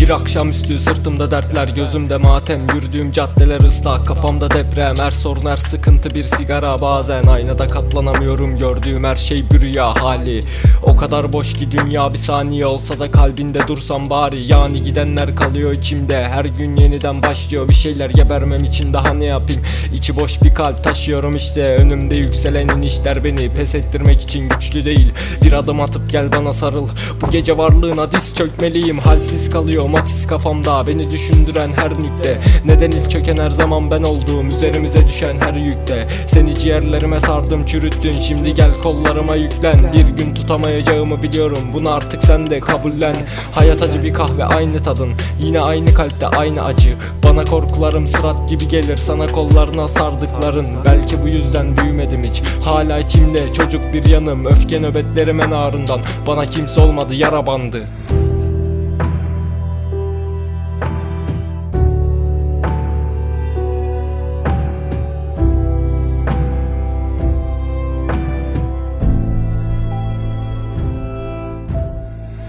Bir akşamüstü sırtımda dertler gözümde matem. Yürüdüğüm caddeler ıslak kafamda deprem. Her sorun her sıkıntı bir sigara. Bazen Aynada katlanamıyorum gördüğüm her şey bir rüya hali. O kadar boş ki dünya bir saniye olsa da kalbinde dursam bari. Yani gidenler kalıyor içimde Her gün yeniden başlıyor. Bir şeyler gebermem için daha ne yapayım? İçi boş bir kalp taşıyorum işte. Önümde yükselen inişler beni pes ettirmek için güçlü değil. Bir adım atıp gel bana sarıl. Bu gece varlığına diz çökmeliyim Halsiz kalıyor matiz kafamda Beni düşündüren her nükte. Neden ilk çöken her zaman ben olduğum Üzerimize düşen her yükte. Seni ciğerlerime sardım çürüttün Şimdi gel kollarıma yüklen. Bir gün tutamayacağımı biliyorum Bunu artık sen de kabullen. Hayat acı bir kahve aynı tadın. Yine aynı kalpte aynı acı. Bana korkularım sırat gibi gelir Sana kollarına sardıkların. Belki bu yüzden büyümedim hiç. Hala içimde çocuk bir yanım Öfke nöbetlerimin ağrından. Bana kimse olmadı yara bandı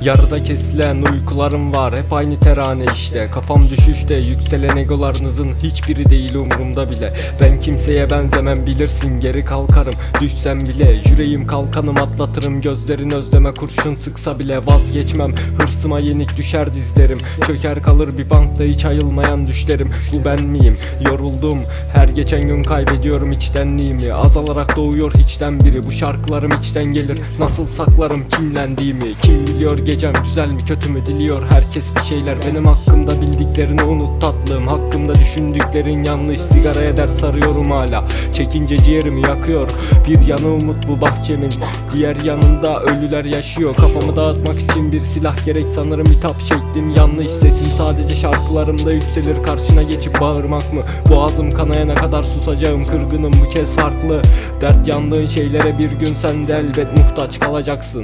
Yarıda kesilen uykularım var hep aynı terane işte. Kafam düşüşte yükselen egolarınızın hiçbiri değil umurumda bile. Ben kimseye benzemem bilirsin geri kalkarım. Düşsem bile yüreğim kalkanım atlatırım. Gözlerin özleme kurşun sıksa bile vazgeçmem. Hırsıma yenik düşer dizlerim. Çöker kalır bir bankta hiç ayılmayan düşlerim. Bu ben miyim? Yoruldum. Her geçen gün kaybediyorum içtenliğimi Azalarak doğuyor hiçten biri. Bu şarkılarım içten gelir. Nasıl saklarım kimlendiğimi? Kim biliyor gecem güzel mi kötü mü diliyor herkes bir şeyler. Benim hakkımda bildiklerini unut tatlım Hakkımda düşündüklerin yanlış. Sigaraya dert sarıyorum hala Çekince ciğerimi yakıyor. Bir yanı umut bu bahçemin Diğer yanında ölüler yaşıyor. Kafamı dağıtmak için bir silah gerek sanırım hitap şeklim yanlış. Sesim sadece şarkılarımda yükselir karşına geçip bağırmak mı? Boğazım kanayana kadar susacağım kırgınım bu kez farklı. Dert yandığın şeylere bir gün sen de elbet muhtaç kalacaksın